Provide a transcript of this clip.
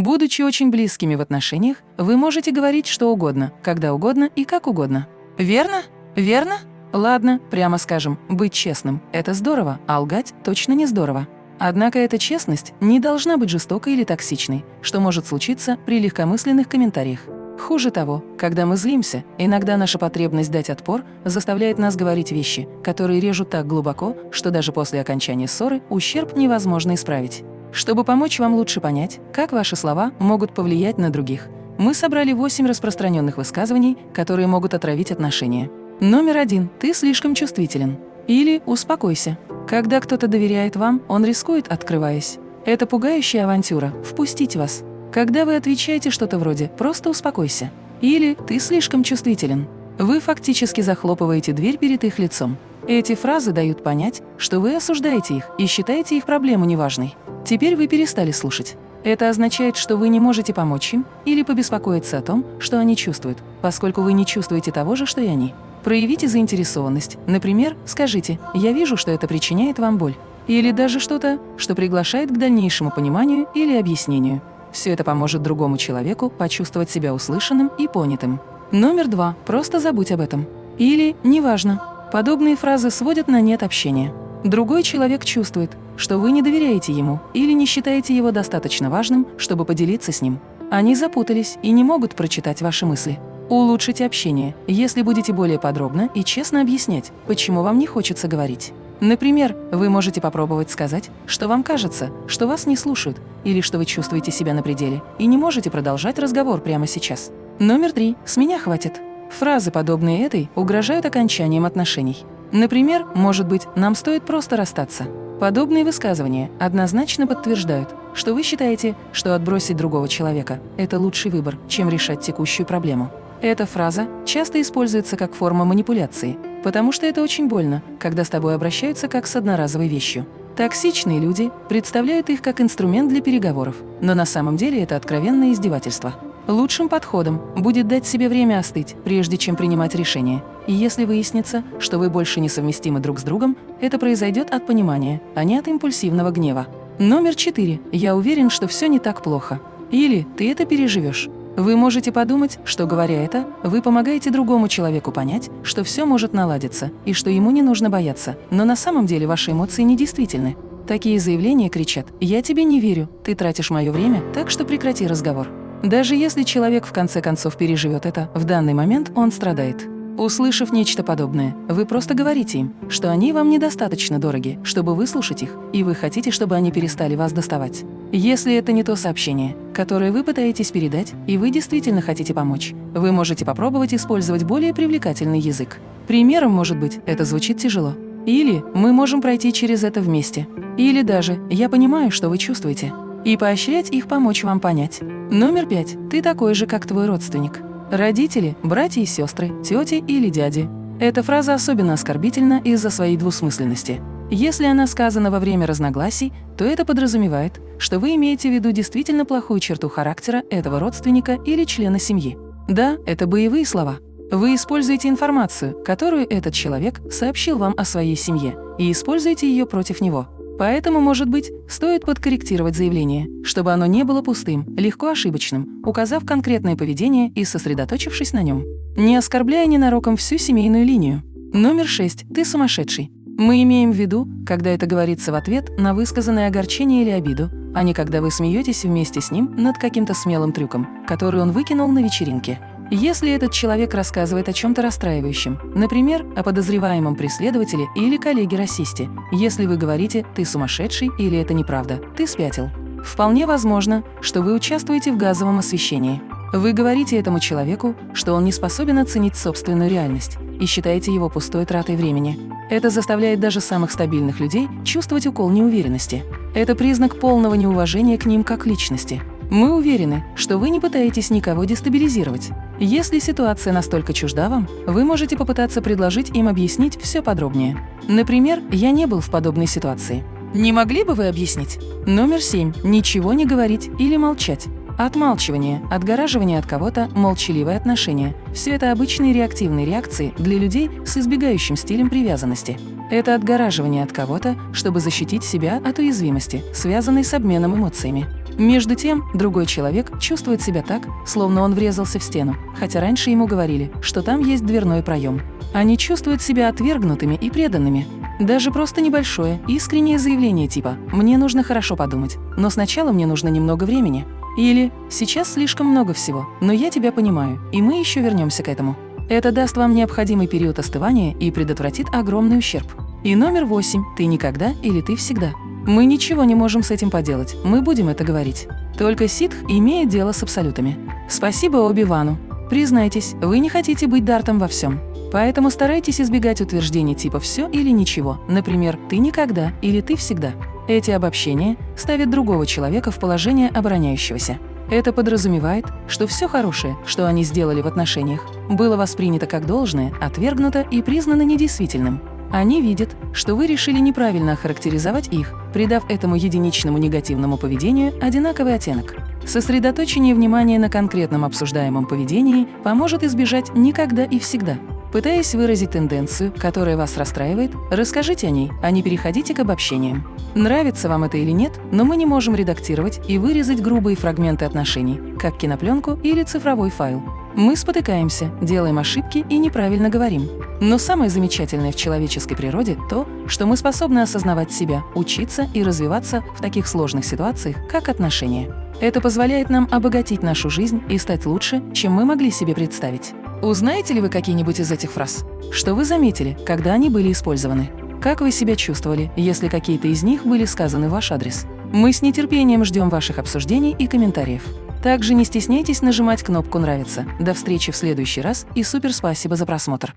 Будучи очень близкими в отношениях, вы можете говорить что угодно, когда угодно и как угодно. Верно? Верно? Ладно, прямо скажем, быть честным – это здорово, а лгать точно не здорово. Однако эта честность не должна быть жестокой или токсичной, что может случиться при легкомысленных комментариях. Хуже того, когда мы злимся, иногда наша потребность дать отпор заставляет нас говорить вещи, которые режут так глубоко, что даже после окончания ссоры ущерб невозможно исправить. Чтобы помочь вам лучше понять, как ваши слова могут повлиять на других, мы собрали 8 распространенных высказываний, которые могут отравить отношения. Номер один. Ты слишком чувствителен. Или «успокойся». Когда кто-то доверяет вам, он рискует, открываясь. Это пугающая авантюра – впустить вас. Когда вы отвечаете что-то вроде «просто успокойся» или «ты слишком чувствителен», вы фактически захлопываете дверь перед их лицом. Эти фразы дают понять, что вы осуждаете их и считаете их проблему неважной. Теперь вы перестали слушать. Это означает, что вы не можете помочь им или побеспокоиться о том, что они чувствуют, поскольку вы не чувствуете того же, что и они. Проявите заинтересованность. Например, скажите «Я вижу, что это причиняет вам боль». Или даже что-то, что приглашает к дальнейшему пониманию или объяснению. Все это поможет другому человеку почувствовать себя услышанным и понятым. Номер два. Просто забудь об этом. Или «неважно». Подобные фразы сводят на нет общения. Другой человек чувствует, что вы не доверяете ему или не считаете его достаточно важным, чтобы поделиться с ним. Они запутались и не могут прочитать ваши мысли. Улучшите общение, если будете более подробно и честно объяснять, почему вам не хочется говорить. Например, вы можете попробовать сказать, что вам кажется, что вас не слушают, или что вы чувствуете себя на пределе и не можете продолжать разговор прямо сейчас. Номер три. С меня хватит. Фразы, подобные этой, угрожают окончанием отношений. Например, может быть, нам стоит просто расстаться. Подобные высказывания однозначно подтверждают, что вы считаете, что отбросить другого человека – это лучший выбор, чем решать текущую проблему. Эта фраза часто используется как форма манипуляции, потому что это очень больно, когда с тобой обращаются как с одноразовой вещью. Токсичные люди представляют их как инструмент для переговоров, но на самом деле это откровенное издевательство. Лучшим подходом будет дать себе время остыть, прежде чем принимать решение. И если выяснится, что вы больше не совместимы друг с другом, это произойдет от понимания, а не от импульсивного гнева. Номер четыре. Я уверен, что все не так плохо. Или ты это переживешь. Вы можете подумать, что, говоря это, вы помогаете другому человеку понять, что все может наладиться и что ему не нужно бояться, но на самом деле ваши эмоции недействительны. Такие заявления кричат «Я тебе не верю, ты тратишь мое время, так что прекрати разговор». Даже если человек в конце концов переживет это, в данный момент он страдает. Услышав нечто подобное, вы просто говорите им, что они вам недостаточно дороги, чтобы выслушать их, и вы хотите, чтобы они перестали вас доставать. Если это не то сообщение, которое вы пытаетесь передать, и вы действительно хотите помочь, вы можете попробовать использовать более привлекательный язык. Примером может быть «это звучит тяжело». Или «мы можем пройти через это вместе». Или даже «я понимаю, что вы чувствуете». И поощрять их помочь вам понять. Номер пять. Ты такой же, как твой родственник. Родители, братья и сестры, тети или дяди. Эта фраза особенно оскорбительна из-за своей двусмысленности. Если она сказана во время разногласий, то это подразумевает, что вы имеете в виду действительно плохую черту характера этого родственника или члена семьи. Да, это боевые слова. Вы используете информацию, которую этот человек сообщил вам о своей семье, и используете ее против него. Поэтому, может быть, стоит подкорректировать заявление, чтобы оно не было пустым, легко ошибочным, указав конкретное поведение и сосредоточившись на нем. Не оскорбляя ненароком всю семейную линию. Номер шесть. Ты сумасшедший. Мы имеем в виду, когда это говорится в ответ на высказанное огорчение или обиду, а не когда вы смеетесь вместе с ним над каким-то смелым трюком, который он выкинул на вечеринке. Если этот человек рассказывает о чем-то расстраивающем, например, о подозреваемом преследователе или коллеге-расисте, если вы говорите «ты сумасшедший» или «это неправда», «ты спятил», вполне возможно, что вы участвуете в газовом освещении. Вы говорите этому человеку, что он не способен оценить собственную реальность и считаете его пустой тратой времени. Это заставляет даже самых стабильных людей чувствовать укол неуверенности. Это признак полного неуважения к ним как личности. Мы уверены, что вы не пытаетесь никого дестабилизировать. Если ситуация настолько чужда вам, вы можете попытаться предложить им объяснить все подробнее. Например, я не был в подобной ситуации. Не могли бы вы объяснить? Номер семь. Ничего не говорить или молчать. Отмалчивание, отгораживание от кого-то, молчаливое отношение – все это обычные реактивные реакции для людей с избегающим стилем привязанности. Это отгораживание от кого-то, чтобы защитить себя от уязвимости, связанной с обменом эмоциями. Между тем, другой человек чувствует себя так, словно он врезался в стену, хотя раньше ему говорили, что там есть дверной проем. Они чувствуют себя отвергнутыми и преданными. Даже просто небольшое, искреннее заявление типа «мне нужно хорошо подумать, но сначала мне нужно немного времени». Или «сейчас слишком много всего, но я тебя понимаю, и мы еще вернемся к этому». Это даст вам необходимый период остывания и предотвратит огромный ущерб. И номер восемь – ты никогда или ты всегда. Мы ничего не можем с этим поделать, мы будем это говорить. Только ситх имеет дело с абсолютами. Спасибо Оби-Вану. Признайтесь, вы не хотите быть Дартом во всем. Поэтому старайтесь избегать утверждений типа «все» или «ничего», например, «ты никогда» или «ты всегда». Эти обобщения ставят другого человека в положение обороняющегося. Это подразумевает, что все хорошее, что они сделали в отношениях, было воспринято как должное, отвергнуто и признано недействительным. Они видят, что вы решили неправильно охарактеризовать их, придав этому единичному негативному поведению одинаковый оттенок. Сосредоточение внимания на конкретном обсуждаемом поведении поможет избежать никогда и всегда. Пытаясь выразить тенденцию, которая вас расстраивает, расскажите о ней, а не переходите к обобщениям. Нравится вам это или нет, но мы не можем редактировать и вырезать грубые фрагменты отношений, как кинопленку или цифровой файл. Мы спотыкаемся, делаем ошибки и неправильно говорим. Но самое замечательное в человеческой природе – то, что мы способны осознавать себя, учиться и развиваться в таких сложных ситуациях, как отношения. Это позволяет нам обогатить нашу жизнь и стать лучше, чем мы могли себе представить. Узнаете ли вы какие-нибудь из этих фраз? Что вы заметили, когда они были использованы? Как вы себя чувствовали, если какие-то из них были сказаны в ваш адрес? Мы с нетерпением ждем ваших обсуждений и комментариев. Также не стесняйтесь нажимать кнопку «Нравится». До встречи в следующий раз и супер спасибо за просмотр!